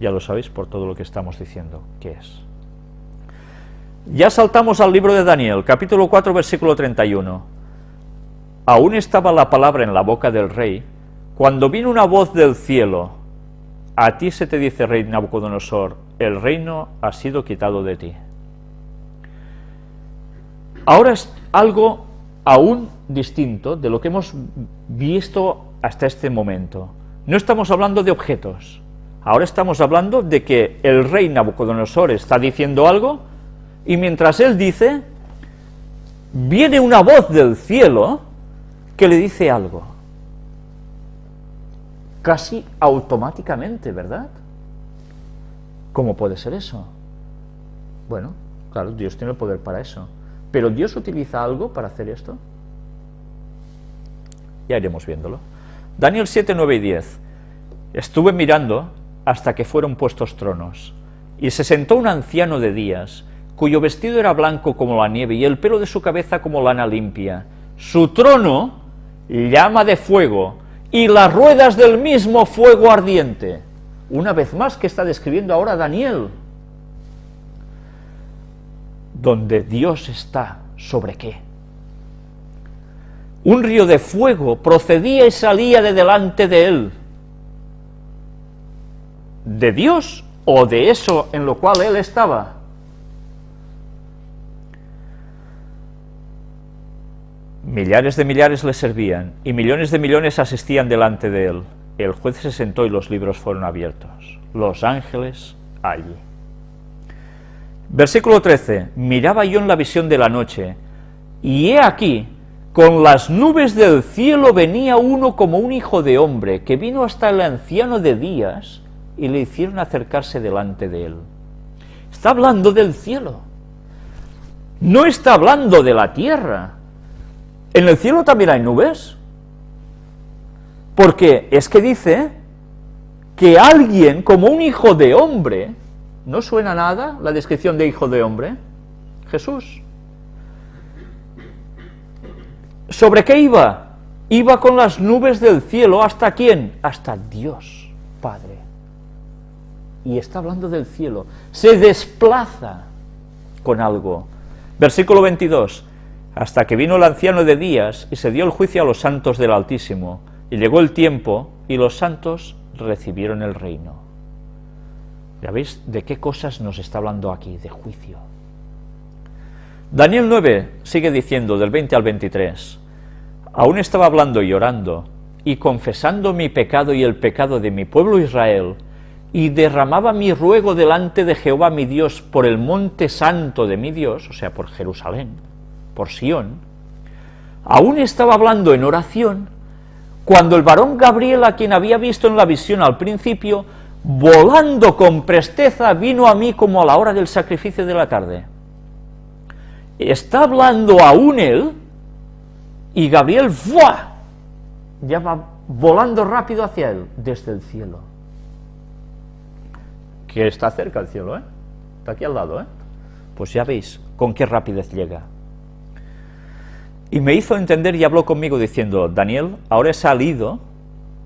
Ya lo sabéis por todo lo que estamos diciendo, ¿qué es? Ya saltamos al libro de Daniel, capítulo 4, versículo 31. Aún estaba la palabra en la boca del rey, cuando vino una voz del cielo, a ti se te dice, rey Nabucodonosor, el reino ha sido quitado de ti. Ahora es algo aún distinto de lo que hemos visto hasta este momento. No estamos hablando de objetos, ahora estamos hablando de que el rey Nabucodonosor está diciendo algo, y mientras él dice, viene una voz del cielo que le dice algo. Casi automáticamente, ¿verdad? ¿Cómo puede ser eso? Bueno, claro, Dios tiene el poder para eso. ¿Pero Dios utiliza algo para hacer esto? Ya iremos viéndolo. Daniel 7, 9 y 10. Estuve mirando hasta que fueron puestos tronos, y se sentó un anciano de días, cuyo vestido era blanco como la nieve, y el pelo de su cabeza como lana limpia. Su trono, llama de fuego, y las ruedas del mismo fuego ardiente. Una vez más que está describiendo ahora Daniel, donde Dios está, ¿sobre qué? Un río de fuego procedía y salía de delante de él. ¿De Dios o de eso en lo cual él estaba? Millares de millares le servían, y millones de millones asistían delante de él. El juez se sentó y los libros fueron abiertos. Los ángeles allí. Versículo 13. Miraba yo en la visión de la noche, y he aquí, con las nubes del cielo venía uno como un hijo de hombre, que vino hasta el anciano de días, y le hicieron acercarse delante de él. Está hablando del cielo. No está hablando de la tierra. ¿En el cielo también hay nubes? Porque es que dice que alguien como un hijo de hombre ¿No suena nada la descripción de hijo de hombre? Jesús. ¿Sobre qué iba? Iba con las nubes del cielo, ¿hasta quién? Hasta Dios, Padre. Y está hablando del cielo. Se desplaza con algo. Versículo 22. Hasta que vino el anciano de días y se dio el juicio a los santos del Altísimo. Y llegó el tiempo y los santos recibieron el reino. ¿Ya veis de qué cosas nos está hablando aquí? De juicio. Daniel 9 sigue diciendo del 20 al 23, aún estaba hablando y llorando, y confesando mi pecado y el pecado de mi pueblo Israel, y derramaba mi ruego delante de Jehová mi Dios por el monte santo de mi Dios, o sea, por Jerusalén, por Sión, aún estaba hablando en oración, cuando el varón Gabriel, a quien había visto en la visión al principio, volando con presteza, vino a mí como a la hora del sacrificio de la tarde. Está hablando aún él, y Gabriel ¡fua! ya va volando rápido hacia él, desde el cielo. Que está cerca el cielo, ¿eh? Está aquí al lado, ¿eh? Pues ya veis con qué rapidez llega. Y me hizo entender y habló conmigo diciendo, Daniel, ahora he salido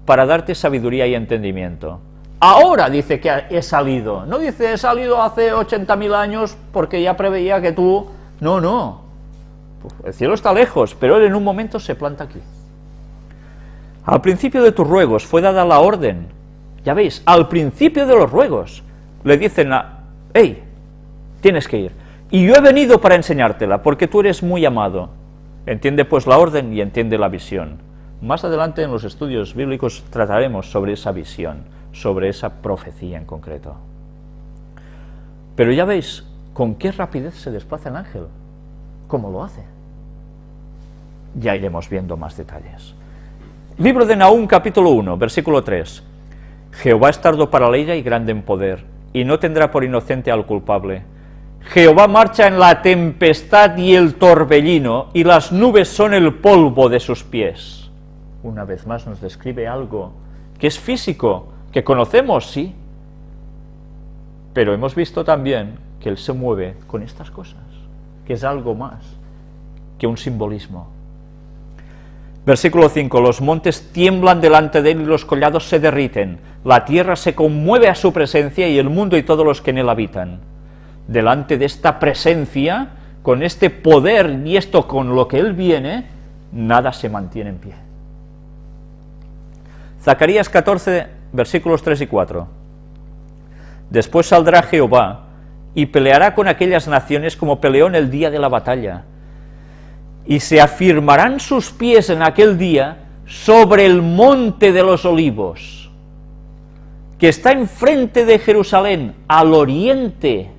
para darte sabiduría y entendimiento Ahora dice que he salido, no dice he salido hace 80.000 años porque ya preveía que tú... No, no, el cielo está lejos, pero él en un momento se planta aquí. Al principio de tus ruegos fue dada la orden, ya veis, al principio de los ruegos, le dicen a, hey, tienes que ir, y yo he venido para enseñártela, porque tú eres muy amado. Entiende pues la orden y entiende la visión. Más adelante en los estudios bíblicos trataremos sobre esa visión sobre esa profecía en concreto. Pero ya veis con qué rapidez se desplaza el ángel, cómo lo hace. Ya iremos viendo más detalles. Libro de Nahum, capítulo 1, versículo 3. Jehová es tardo para la y grande en poder, y no tendrá por inocente al culpable. Jehová marcha en la tempestad y el torbellino, y las nubes son el polvo de sus pies. Una vez más nos describe algo que es físico, que conocemos, sí, pero hemos visto también que Él se mueve con estas cosas, que es algo más que un simbolismo. Versículo 5, los montes tiemblan delante de él y los collados se derriten, la tierra se conmueve a su presencia y el mundo y todos los que en él habitan. Delante de esta presencia, con este poder y esto con lo que él viene, nada se mantiene en pie. Zacarías 14, versículos 3 y 4. Después saldrá Jehová y peleará con aquellas naciones como peleó en el día de la batalla, y se afirmarán sus pies en aquel día sobre el monte de los olivos, que está enfrente de Jerusalén, al oriente,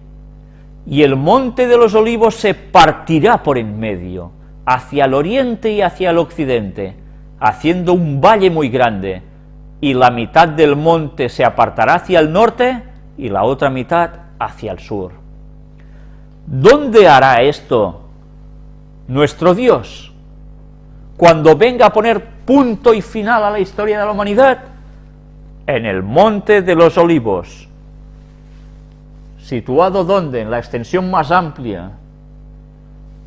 y el monte de los olivos se partirá por en medio, hacia el oriente y hacia el occidente, haciendo un valle muy grande, y la mitad del monte se apartará hacia el norte, y la otra mitad hacia el sur. ¿Dónde hará esto nuestro Dios, cuando venga a poner punto y final a la historia de la humanidad, en el Monte de los Olivos, situado donde, en la extensión más amplia,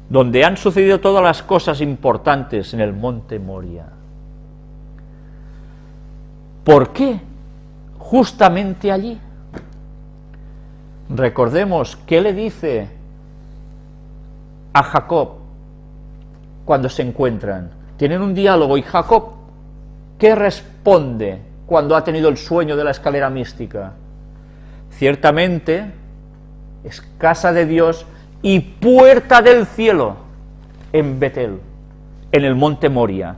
donde han sucedido todas las cosas importantes en el Monte Moria. ¿Por qué justamente allí? Recordemos qué le dice a Jacob cuando se encuentran. Tienen un diálogo y Jacob, ¿qué responde cuando ha tenido el sueño de la escalera mística? Ciertamente es casa de Dios y puerta del cielo en Betel, en el monte Moria,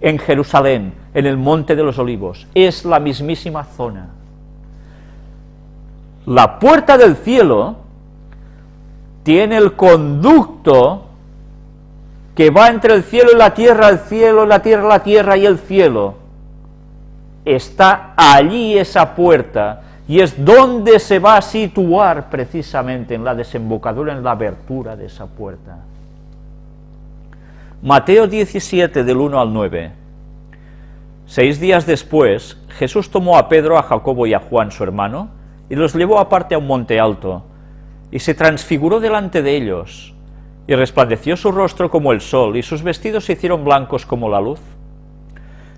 en Jerusalén, en el monte de los olivos. Es la mismísima zona. La puerta del cielo tiene el conducto que va entre el cielo y la tierra, el cielo, la tierra, la tierra y el cielo, está allí esa puerta, y es donde se va a situar precisamente en la desembocadura, en la abertura de esa puerta. Mateo 17, del 1 al 9. Seis días después, Jesús tomó a Pedro, a Jacobo y a Juan, su hermano, y los llevó aparte a un monte alto, y se transfiguró delante de ellos, y resplandeció su rostro como el sol, y sus vestidos se hicieron blancos como la luz.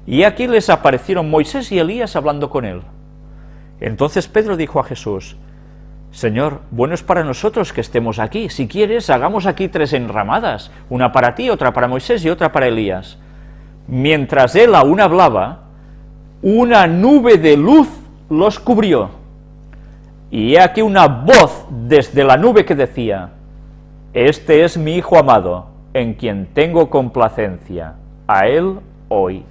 Y aquí les aparecieron Moisés y Elías hablando con él. Entonces Pedro dijo a Jesús, Señor, bueno es para nosotros que estemos aquí. Si quieres, hagamos aquí tres enramadas, una para ti, otra para Moisés y otra para Elías. Mientras él aún hablaba, una nube de luz los cubrió. Y he aquí una voz desde la nube que decía, este es mi Hijo amado, en quien tengo complacencia, a él hoy.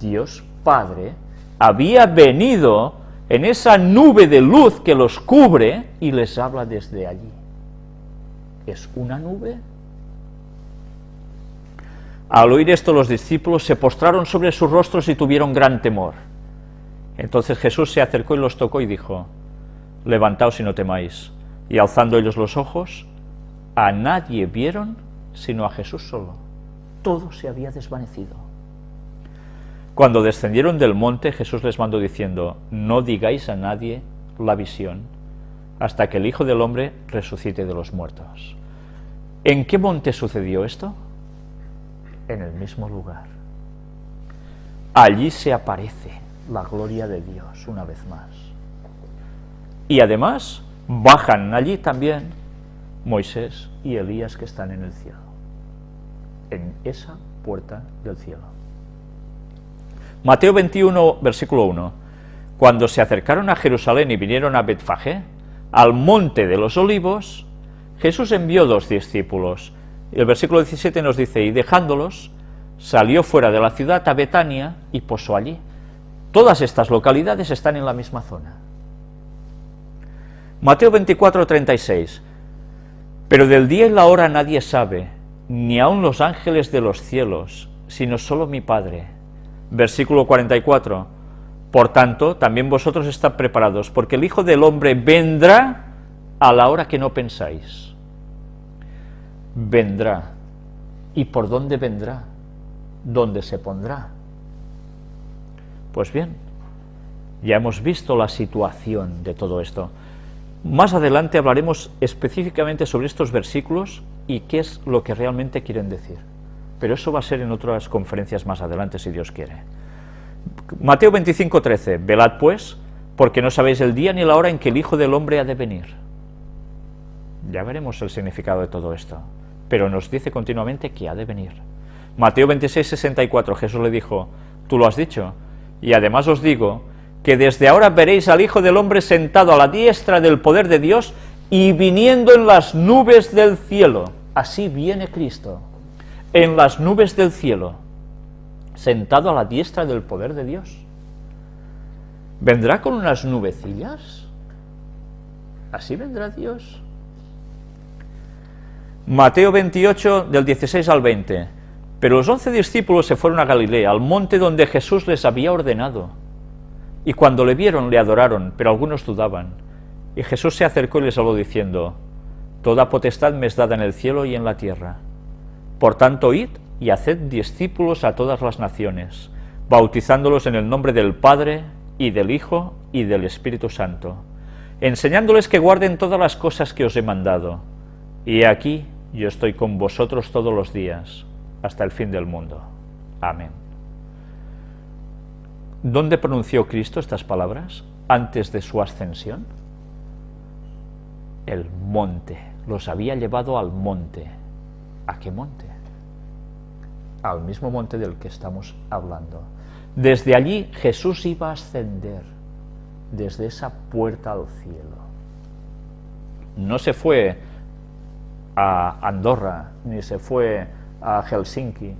Dios Padre había venido en esa nube de luz que los cubre y les habla desde allí. ¿Es una nube? Al oír esto los discípulos se postraron sobre sus rostros y tuvieron gran temor. Entonces Jesús se acercó y los tocó y dijo, levantaos y no temáis y alzando ellos los ojos, a nadie vieron sino a Jesús solo. Todo se había desvanecido. Cuando descendieron del monte, Jesús les mandó diciendo, no digáis a nadie la visión, hasta que el Hijo del Hombre resucite de los muertos. ¿En qué monte sucedió esto? En el mismo lugar. Allí se aparece la gloria de Dios una vez más. Y además, bajan allí también Moisés y Elías que están en el cielo, en esa puerta del cielo. Mateo 21, versículo 1. Cuando se acercaron a Jerusalén y vinieron a Betfagé, al monte de los olivos, Jesús envió dos discípulos. El versículo 17 nos dice, y dejándolos, salió fuera de la ciudad a Betania y posó allí. Todas estas localidades están en la misma zona. Mateo 24, 36. Pero del día y la hora nadie sabe, ni aun los ángeles de los cielos, sino solo mi Padre. Versículo 44. Por tanto, también vosotros estad preparados, porque el Hijo del Hombre vendrá a la hora que no pensáis. Vendrá. ¿Y por dónde vendrá? ¿Dónde se pondrá? Pues bien, ya hemos visto la situación de todo esto. Más adelante hablaremos específicamente sobre estos versículos y qué es lo que realmente quieren decir. pero eso va a ser en otras conferencias más adelante, si Dios quiere. Mateo 25, 13, velad pues, porque no sabéis el día ni la hora en que el Hijo del Hombre ha de venir. Ya veremos el significado de todo esto, pero nos dice continuamente que ha de venir. Mateo 26, 64, Jesús le dijo, tú lo has dicho, y además os digo que desde ahora veréis al Hijo del Hombre sentado a la diestra del poder de Dios y viniendo en las nubes del cielo. Así viene Cristo, en las nubes del cielo, sentado a la diestra del poder de Dios. ¿Vendrá con unas nubecillas? ¿Así vendrá Dios? Mateo 28, del 16 al 20. Pero los once discípulos se fueron a Galilea, al monte donde Jesús les había ordenado. Y cuando le vieron, le adoraron, pero algunos dudaban. Y Jesús se acercó y les habló diciendo, Toda potestad me es dada en el cielo y en la tierra. Por tanto, id y haced discípulos a todas las naciones, bautizándolos en el nombre del Padre, y del Hijo, y del Espíritu Santo, enseñándoles que guarden todas las cosas que os he mandado. Y aquí yo estoy con vosotros todos los días, hasta el fin del mundo. Amén. ¿Dónde pronunció Cristo estas palabras antes de su ascensión? El monte. Los había llevado al monte. ¿A qué monte? Al mismo monte del que estamos hablando. Desde allí Jesús iba a ascender, desde esa puerta al cielo. No se fue a Andorra, ni se fue a Helsinki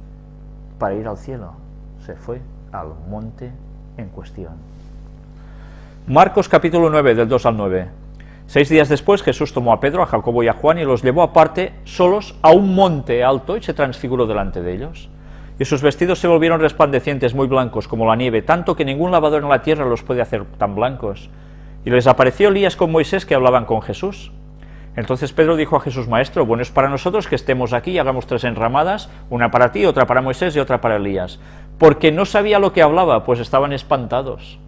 para ir al cielo, se fue al monte en cuestión. Marcos capítulo 9, del 2 al 9. Seis días después Jesús tomó a Pedro, a Jacobo y a Juan y los llevó aparte, solos, a un monte alto y se transfiguró delante de ellos. Y sus vestidos se volvieron resplandecientes, muy blancos, como la nieve, tanto que ningún lavador en la tierra los puede hacer tan blancos. Y les apareció Elías con Moisés que hablaban con Jesús. Entonces Pedro dijo a Jesús, Maestro, bueno es para nosotros que estemos aquí y hagamos tres enramadas, una para ti, otra para Moisés y otra para Elías. Porque no sabía lo que hablaba, pues estaban espantados.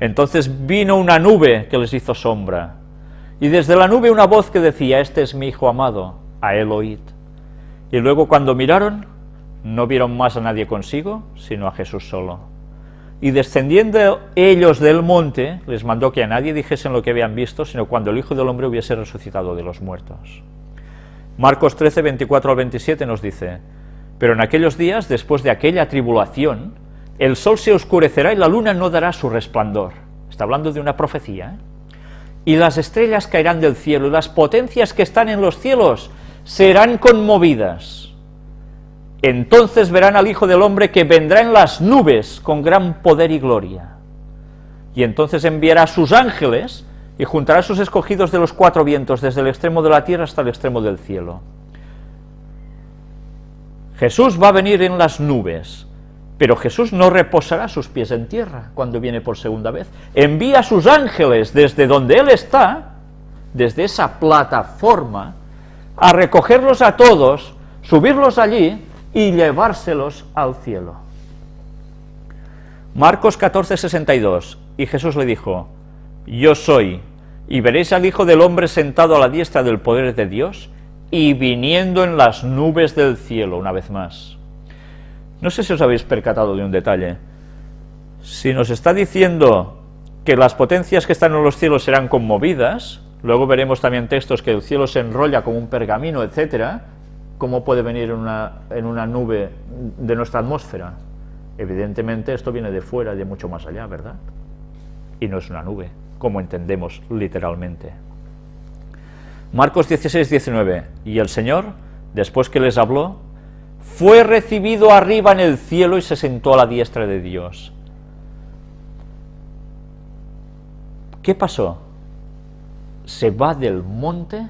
Entonces vino una nube que les hizo sombra, y desde la nube una voz que decía, Este es mi Hijo amado, a él oíd. Y luego cuando miraron, no vieron más a nadie consigo, sino a Jesús solo. Y descendiendo ellos del monte, les mandó que a nadie dijesen lo que habían visto, sino cuando el Hijo del Hombre hubiese resucitado de los muertos. Marcos 13, 24 al 27 nos dice, Pero en aquellos días, después de aquella tribulación, el sol se oscurecerá y la luna no dará su resplandor. Está hablando de una profecía. ¿eh? Y las estrellas caerán del cielo, y las potencias que están en los cielos serán conmovidas entonces verán al Hijo del Hombre que vendrá en las nubes con gran poder y gloria. Y entonces enviará sus ángeles y juntará sus escogidos de los cuatro vientos, desde el extremo de la tierra hasta el extremo del cielo. Jesús va a venir en las nubes, pero Jesús no reposará sus pies en tierra cuando viene por segunda vez. Envía a sus ángeles desde donde Él está, desde esa plataforma, a recogerlos a todos, subirlos allí y llevárselos al cielo. Marcos 14, 62, y Jesús le dijo, Yo soy, y veréis al Hijo del Hombre sentado a la diestra del poder de Dios, y viniendo en las nubes del cielo, una vez más. No sé si os habéis percatado de un detalle. Si nos está diciendo que las potencias que están en los cielos serán conmovidas, luego veremos también textos que el cielo se enrolla como un pergamino, etcétera, ¿cómo puede venir en una, en una nube de nuestra atmósfera? Evidentemente esto viene de fuera, de mucho más allá, ¿verdad? Y no es una nube, como entendemos literalmente. Marcos 16, 19. Y el Señor, después que les habló, fue recibido arriba en el cielo y se sentó a la diestra de Dios. ¿Qué pasó? Se va del monte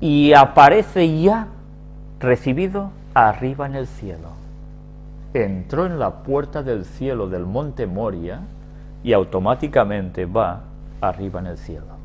y aparece ya recibido arriba en el cielo. Entró en la puerta del cielo del monte Moria y automáticamente va arriba en el cielo.